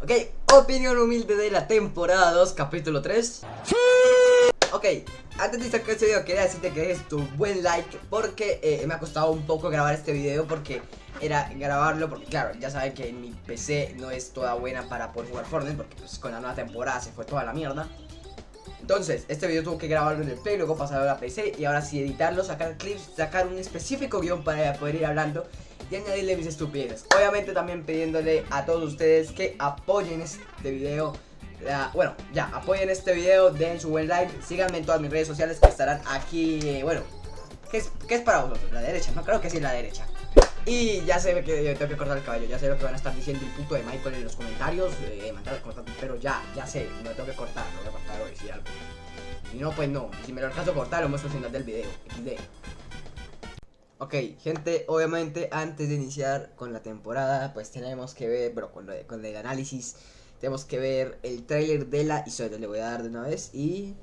Ok, opinión humilde de la temporada 2, capítulo 3 Ok, antes de iniciar este video quería decirte que dejes tu buen like Porque eh, me ha costado un poco grabar este video Porque era grabarlo Porque claro, ya saben que mi PC no es toda buena para poder jugar Fortnite Porque pues con la nueva temporada se fue toda la mierda. Entonces, este video tuvo que grabarlo en el Play, luego pasarlo a la PC y ahora sí editarlo, sacar clips, sacar un específico guion para poder ir hablando y añadirle mis estupideces. Obviamente también pidiéndole a todos ustedes que apoyen este video. bueno, ya, apoyen este video, den su buen like, síganme en todas mis redes sociales que estarán aquí, eh, bueno, ¿qué es, ¿qué es para vosotros? ¿La derecha? No, creo que sí, la derecha. Y ya sé que tengo que cortar el cabello, ya sé lo que van a estar diciendo el puto de Michael en los comentarios, eh, pero ya, ya sé, no tengo que cortar, no voy a cortar o decir algo. Y no, pues no, si me lo alcanzo a cortar, lo muestro al final del video, XD. Ok, gente, obviamente antes de iniciar con la temporada, pues tenemos que ver, bueno, con, con el análisis, tenemos que ver el trailer de la historia, le voy a dar de una vez y...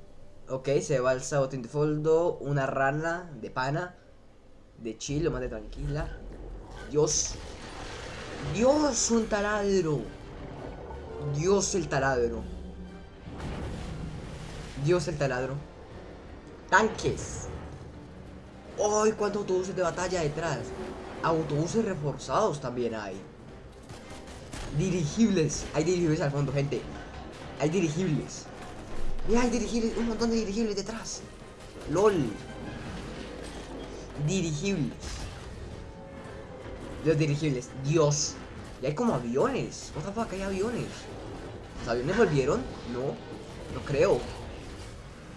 Ok, se va al Sabotín de Foldo, una rana de pana, de chill, lo más de tranquila, Dios. Dios, un taladro. Dios el taladro. Dios el taladro. Tanques. ¡Ay, cuántos autobuses de batalla detrás! Autobuses reforzados también hay. Dirigibles. Hay dirigibles al fondo, gente. Hay dirigibles. Mira, hay dirigibles. Un montón de dirigibles detrás. LOL. Dirigibles. Los dirigibles, Dios. Y hay como aviones. What the fuck, hay aviones. ¿Los aviones volvieron? No, no creo.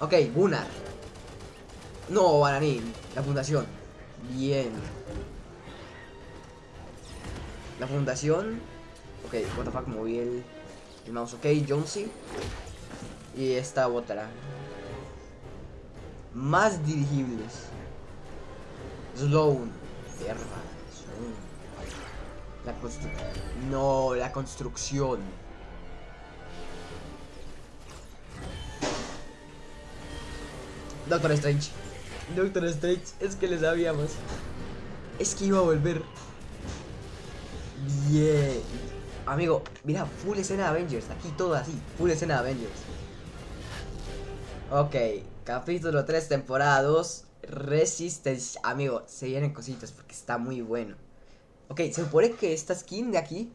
Ok, Gunnar. No, Bananín. La fundación. Bien. La fundación. Ok, what the fuck, moví el, el mouse. Ok, Jonesy. Y esta otra. Más dirigibles. Sloan. Perra. La construcción. No, la construcción. Doctor Strange. Doctor Strange, es que le sabíamos. Es que iba a volver. Bien. Amigo, mira, full escena de Avengers. Aquí todo así, full escena de Avengers. Ok, capítulo 3, temporada 2. Resistance. Amigo, se vienen cositas porque está muy bueno. Ok, se supone que esta skin de aquí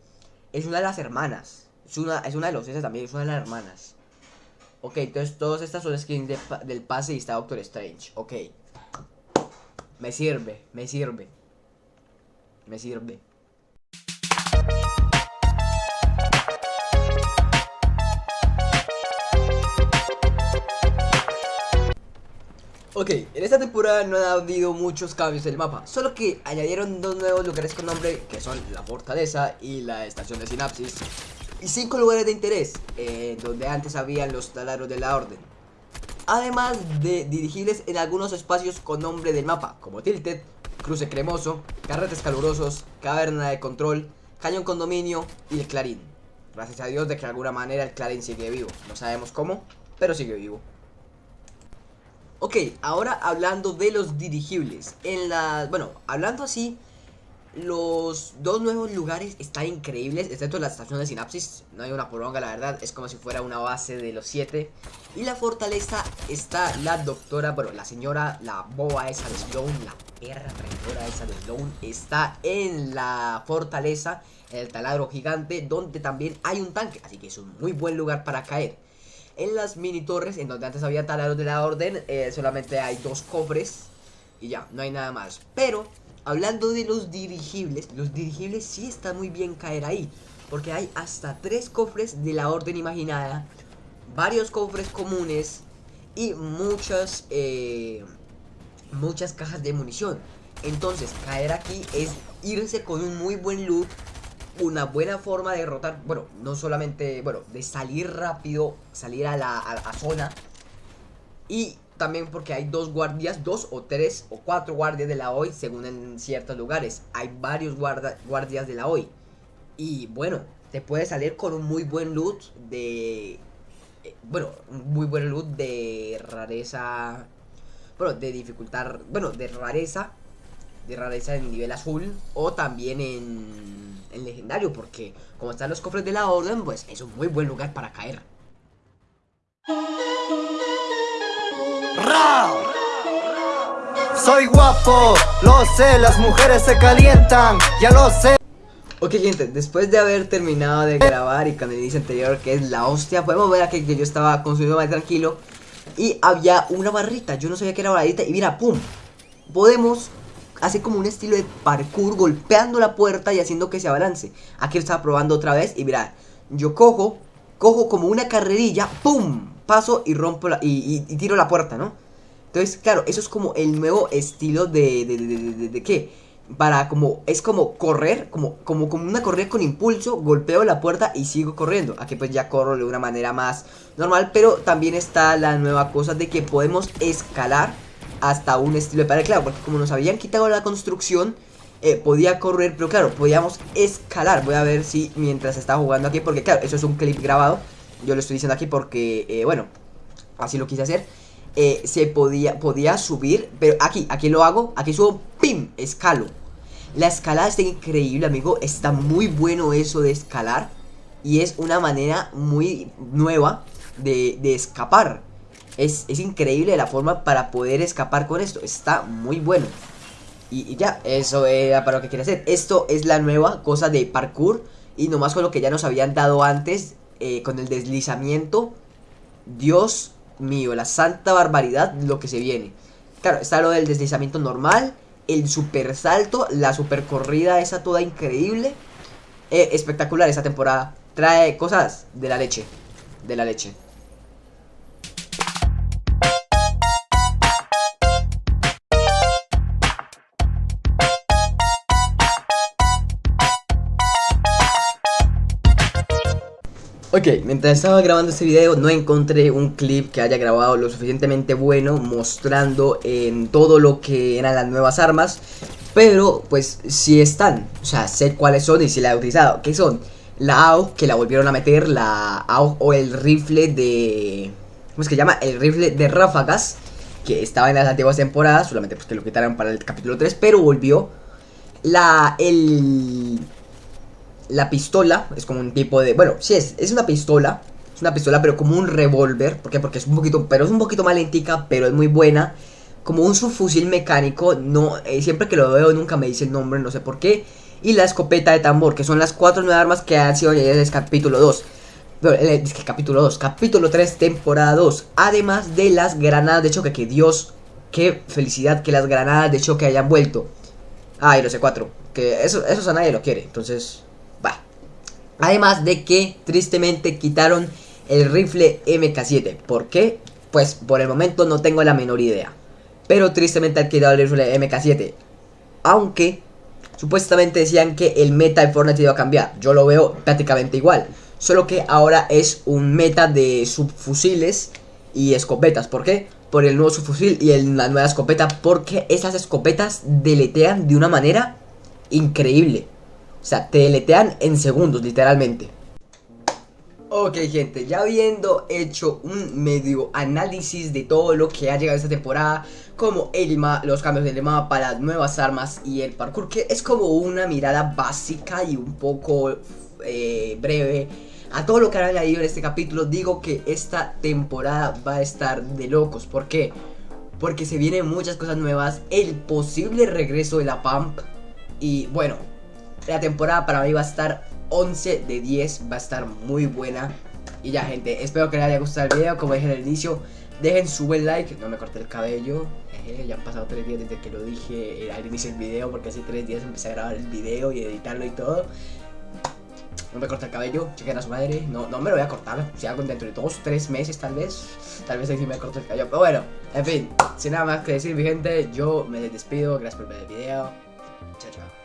es una de las hermanas. Es una, es una de los S también, es una de las hermanas. Ok, entonces todas estas son skins del pase y está Doctor Strange. Ok. Me sirve, me sirve. Me sirve. Ok, en esta temporada no ha habido muchos cambios del mapa, solo que añadieron dos nuevos lugares con nombre, que son la fortaleza y la estación de sinapsis, y cinco lugares de interés, eh, donde antes habían los taladros de la orden. Además de dirigibles en algunos espacios con nombre del mapa, como Tilted, Cruce Cremoso, Carretes Calurosos, Caverna de Control, Cañón Condominio y el Clarín. Gracias a Dios de que de alguna manera el Clarín sigue vivo, no sabemos cómo, pero sigue vivo. Ok, ahora hablando de los dirigibles. En la. Bueno, hablando así. Los dos nuevos lugares están increíbles, excepto la estación de sinapsis. No hay una poronga, la verdad. Es como si fuera una base de los siete. Y la fortaleza está la doctora, bueno, la señora, la boa esa de Sloan, la perra traidora esa de Sloan, está en la fortaleza, en el taladro gigante, donde también hay un tanque. Así que es un muy buen lugar para caer. En las mini torres, en donde antes había taladros de la orden, eh, solamente hay dos cofres y ya, no hay nada más. Pero, hablando de los dirigibles, los dirigibles sí está muy bien caer ahí. Porque hay hasta tres cofres de la orden imaginada, varios cofres comunes y muchas, eh, muchas cajas de munición. Entonces, caer aquí es irse con un muy buen loot una buena forma de derrotar, bueno, no solamente, bueno, de salir rápido, salir a la, zona. Y también porque hay dos guardias, dos o tres o cuatro guardias de la OI según en ciertos lugares. Hay varios guardias de la OI. Y bueno, te puede salir con un muy buen loot de... Eh, bueno, un muy buen loot de rareza... Bueno, de dificultad... Bueno, de rareza. De rareza en nivel azul. O también en en legendario, porque como están los cofres de la orden, pues es un muy buen lugar para caer. Soy guapo, lo sé, las mujeres se calientan, ya lo sé. Ok gente, después de haber terminado de grabar y el inicio anterior que es la hostia Podemos ver aquí que yo estaba consumiendo más tranquilo Y había una barrita, yo no sabía que era barrita y mira, pum Podemos hacer como un estilo de parkour golpeando la puerta y haciendo que se abalance Aquí lo estaba probando otra vez y mira, yo cojo, cojo como una carrerilla, pum Paso y rompo la, y, tiro la puerta, ¿no? Entonces, claro, eso es como el nuevo estilo de, de, de, de, de ¿qué? para como, es como correr, como, como, como una correr con impulso, golpeo la puerta y sigo corriendo. Aquí pues ya corro de una manera más normal, pero también está la nueva cosa de que podemos escalar hasta un estilo de pared, claro, porque como nos habían quitado la construcción, eh, podía correr, pero claro, podíamos escalar. Voy a ver si mientras está jugando aquí, porque claro, eso es un clip grabado, yo lo estoy diciendo aquí porque, eh, bueno, así lo quise hacer. Eh, se podía, podía subir, pero aquí, aquí lo hago, aquí subo, ¡pim! Escalo. La escalada está increíble, amigo, está muy bueno eso de escalar y es una manera muy nueva de, escapar. Es, increíble la forma para poder escapar con esto, está muy bueno. Y, ya, eso era para lo que quería hacer. Esto es la nueva cosa de parkour y nomás con lo que ya nos habían dado antes, eh, con el deslizamiento. Dios mío, la santa barbaridad lo que se viene. Claro, está lo del deslizamiento normal, el super salto, la super corrida esa toda increíble. Eh, espectacular esa temporada. Trae cosas de la leche. De la leche. Ok, mientras estaba grabando este video no encontré un clip que haya grabado lo suficientemente bueno mostrando en todo lo que eran las nuevas armas Pero pues si están, o sea sé cuáles son y si la he utilizado ¿Qué son? La AUG que la volvieron a meter, la AUG o el rifle de... ¿Cómo es que llama? El rifle de ráfagas que estaba en las antiguas temporadas, solamente pues que lo quitaron para el capítulo 3, pero volvió la el la pistola es como un tipo de... Bueno, sí es, es una pistola. Es una pistola, pero como un revólver. ¿Por qué? Porque es un poquito... Pero es un poquito más lentica, pero es muy buena. Como un subfusil mecánico. No, eh, siempre que lo veo nunca me dice el nombre, no sé por qué. Y la escopeta de tambor, que son las cuatro nuevas armas que han sido añadidas el capítulo 2. Es que capítulo 2, capítulo 3, temporada 2. Además de las granadas de choque, que Dios, qué felicidad que las granadas de choque hayan vuelto. Ah, y los C4, que eso, eso a nadie lo quiere, entonces Además de que tristemente quitaron el rifle MK7. ¿Por qué? Pues por el momento no tengo la menor idea. Pero tristemente han quitado el rifle MK7. Aunque supuestamente decían que el meta de Fortnite iba a cambiar. Yo lo veo prácticamente igual. Solo que ahora es un meta de subfusiles y escopetas. ¿Por qué? Por el nuevo subfusil y la nueva escopeta. Porque esas escopetas deletean de una manera increíble. O sea, te deletean en segundos, literalmente. Ok gente, ya habiendo hecho un medio análisis de todo lo que ha llegado esta temporada Como el los cambios del mapa, las nuevas armas y el parkour Que es como una mirada básica y un poco eh, breve a todo lo que ha añadido en este capítulo Digo que esta temporada va a estar de locos ¿Por qué? Porque se vienen muchas cosas nuevas El posible regreso de la Pump Y bueno, la temporada para mí va a estar 11 de 10, va a estar muy buena. Y ya gente, espero que les haya gustado el video, como dije el inicio, dejen su buen like, no me corté el cabello, ya han pasado 3 días desde que lo dije al inicio del video, porque hace 3 días empecé a grabar el video y editarlo y todo. No me corté el cabello, chequen a su madre, no, no me lo voy a cortar, si hago dentro de 2, 3 meses tal vez, tal vez ahí sí me corto el cabello, pero bueno, en fin, sin nada más que decir mi gente, yo me despido, gracias por ver el video, chao chao.